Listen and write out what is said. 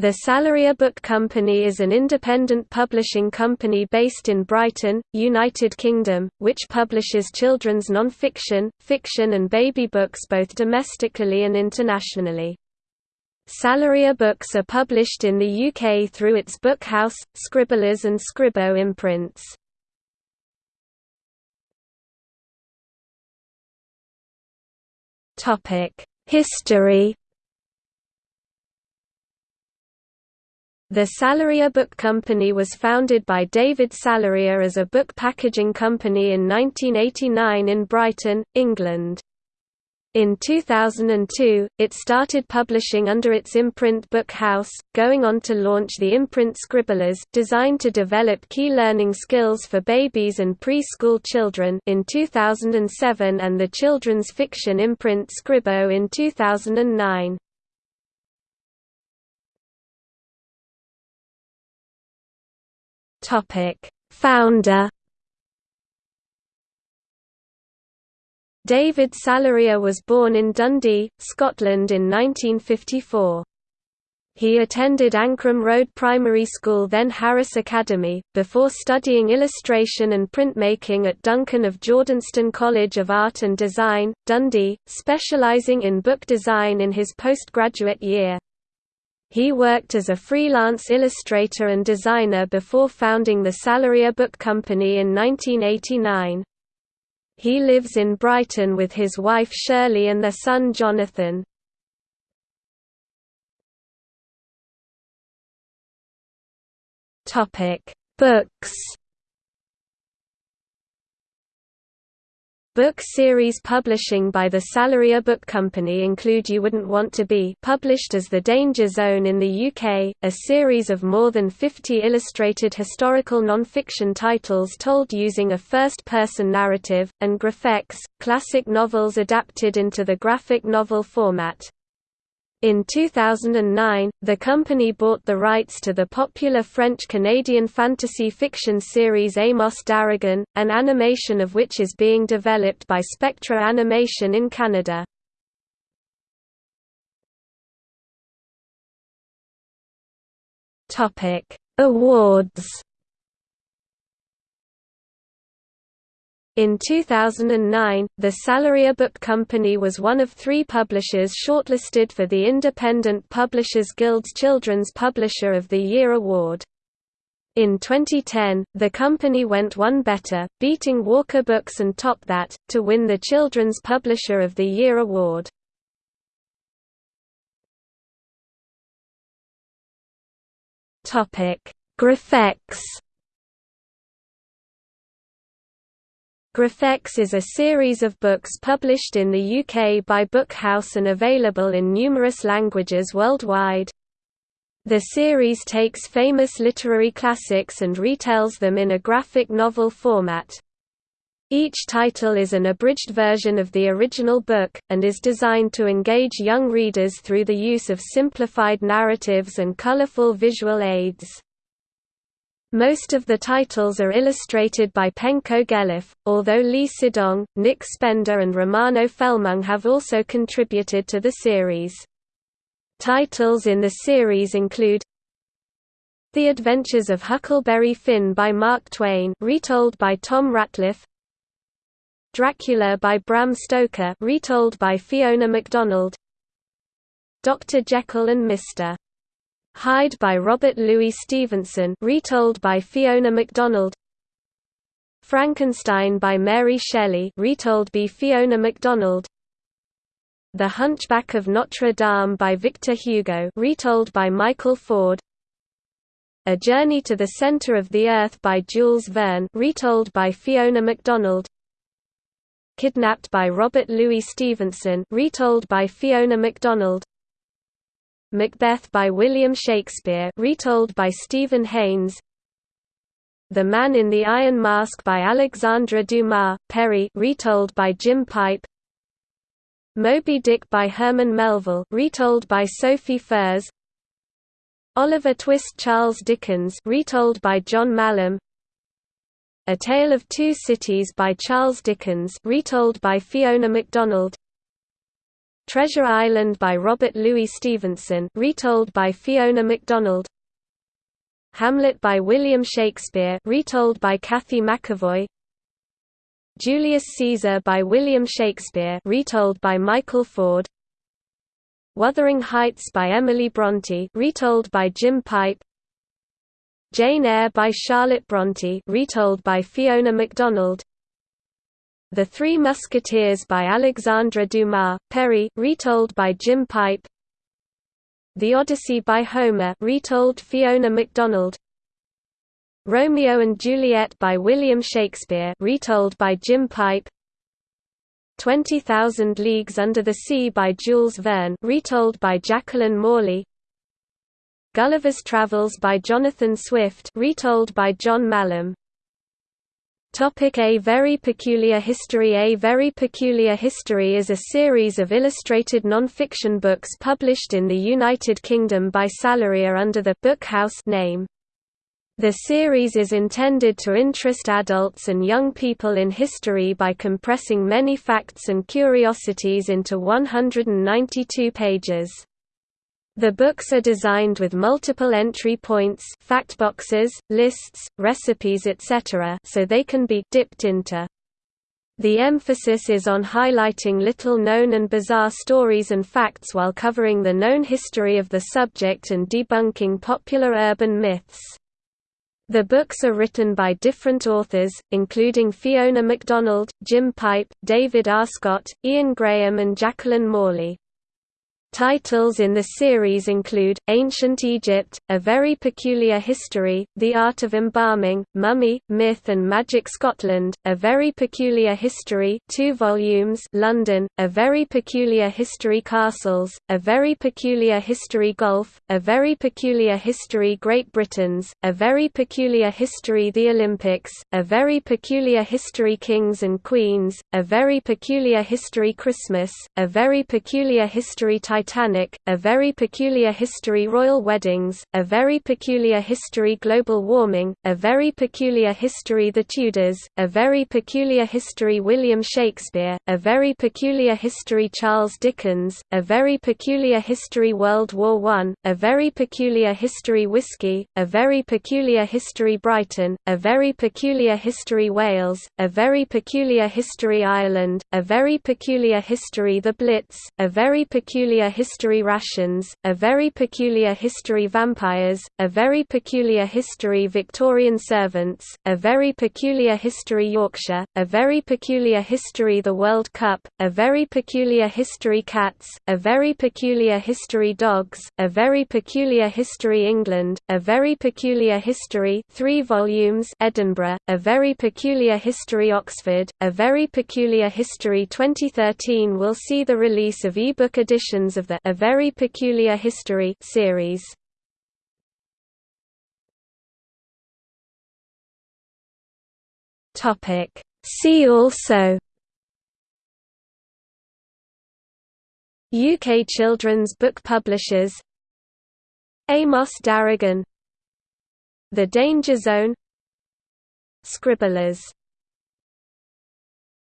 The Salariya Book Company is an independent publishing company based in Brighton, United Kingdom, which publishes children's non-fiction, fiction and baby books both domestically and internationally. Salariya books are published in the UK through its Bookhouse, Scribblers and Scribo imprints. History The Salariya Book Company was founded by David Salariya as a book packaging company in 1989 in Brighton, England. In 2002, it started publishing under its imprint Book House, going on to launch the imprint Scribblers designed to develop key learning skills for babies and preschool children in 2007 and the children's fiction imprint Scribo in 2009. Founder David Salariya was born in Dundee, Scotland in 1954. He attended Ancrum Road Primary School then Harris Academy, before studying illustration and printmaking at Duncan of Jordanstone College of Art and Design, Dundee, specialising in book design in his postgraduate year. He worked as a freelance illustrator and designer before founding the Salariya Book Company in 1989. He lives in Brighton with his wife Shirley and their son Jonathan. Books Book series publishing by the Salariya Book Company include You Wouldn't Want to Be published as The Danger Zone in the UK, a series of more than 50 illustrated historical non-fiction titles told using a first-person narrative, and Graphex, classic novels adapted into the graphic novel format. In 2009, the company bought the rights to the popular French-Canadian fantasy fiction series Amos Daragon, an animation of which is being developed by Spectra Animation in Canada. Awards In 2009, the Salariya Book Company was one of three publishers shortlisted for the Independent Publishers Guild's Children's Publisher of the Year award. In 2010, the company went one better, beating Walker Books and Top That, to win the Children's Publisher of the Year award. Graphex Graphex is a series of books published in the UK by Bookhouse and available in numerous languages worldwide. The series takes famous literary classics and retells them in a graphic novel format. Each title is an abridged version of the original book, and is designed to engage young readers through the use of simplified narratives and colourful visual aids. Most of the titles are illustrated by Penko Gelev, although Lee Sidong, Nick Spender and Romano Felmang have also contributed to the series. Titles in the series include The Adventures of Huckleberry Finn by Mark Twain retold by Tom Ratliff Dracula by Bram Stoker retold by Fiona MacDonald Dr. Jekyll and Mr. Hyde by Robert Louis Stevenson retold by Fiona MacDonald. Frankenstein by Mary Shelley retold by Fiona MacDonald. The Hunchback of Notre Dame by Victor Hugo retold by Michael Ford. A Journey to the Center of the Earth by Jules Verne retold by Fiona MacDonald. Kidnapped by Robert Louis Stevenson retold by Fiona MacDonald Macbeth by William Shakespeare retold by Stephen Haynes. The Man in the Iron Mask by Alexandre Dumas, Perry retold by Jim Pipe. Moby Dick by Herman Melville retold by Sophie Furse Oliver Twist Charles Dickens retold by John Mallam A Tale of Two Cities by Charles Dickens retold by Fiona MacDonald Treasure Island by Robert Louis Stevenson retold by Fiona MacDonald. Hamlet by William Shakespeare retold by Cathy McEvoy Julius Caesar by William Shakespeare retold by Michael Ford. Wuthering Heights by Emily Bronte retold by Jim Pipe. Jane Eyre by Charlotte Bronte retold by Fiona MacDonald The Three Musketeers by Alexandre Dumas, Perry retold by Jim Pipe. The Odyssey by Homer retold Fiona MacDonald. Romeo and Juliet by William Shakespeare retold by Jim Pipe. 20,000 Leagues Under the Sea by Jules Verne retold by Jacqueline Morley. Gulliver's Travels by Jonathan Swift retold by John Mallam Topic A Very Peculiar History A Very Peculiar History is a series of illustrated non-fiction books published in the United Kingdom by Salariya under the Book House name. The series is intended to interest adults and young people in history by compressing many facts and curiosities into 192 pages. The books are designed with multiple entry points fact boxes, lists, recipes etc. so they can be dipped into. The emphasis is on highlighting little-known and bizarre stories and facts while covering the known history of the subject and debunking popular urban myths. The books are written by different authors, including Fiona MacDonald, Jim Pipe, David R. Scott, Ian Graham and Jacqueline Morley. Titles in the series include, Ancient Egypt, A Very Peculiar History, The Art of Embalming, Mummy, Myth and Magic Scotland, A Very Peculiar History 2 volumes London, A Very Peculiar History Castles, A Very Peculiar History Golf, A Very Peculiar History Great Britain's, A Very Peculiar History The Olympics, A Very Peculiar History Kings and Queens, A Very Peculiar History Christmas, A Very Peculiar History Titanic, A Very Peculiar History Royal Weddings, A Very Peculiar History Global Warming, A Very Peculiar History The Tudors, A Very Peculiar History William Shakespeare, A Very Peculiar History Charles Dickens, A Very Peculiar History World War I, A Very Peculiar History Whiskey, A Very Peculiar History Brighton, A Very Peculiar History Wales, A Very Peculiar History Ireland, A Very Peculiar History The Blitz, A Very Peculiar history rations, a very peculiar history vampires, a very peculiar history Victorian servants, a very peculiar history Yorkshire, a very peculiar history the World Cup, a very peculiar history cats, a very peculiar history dogs, a very peculiar history England, a very peculiar history 3 volumes Edinburgh, a very peculiar history Oxford, a very peculiar history 2013 will see the release of e-book editions of the A Very Peculiar History series. Topic See also UK children's book publishers Amos Daragon The Danger Zone Scribblers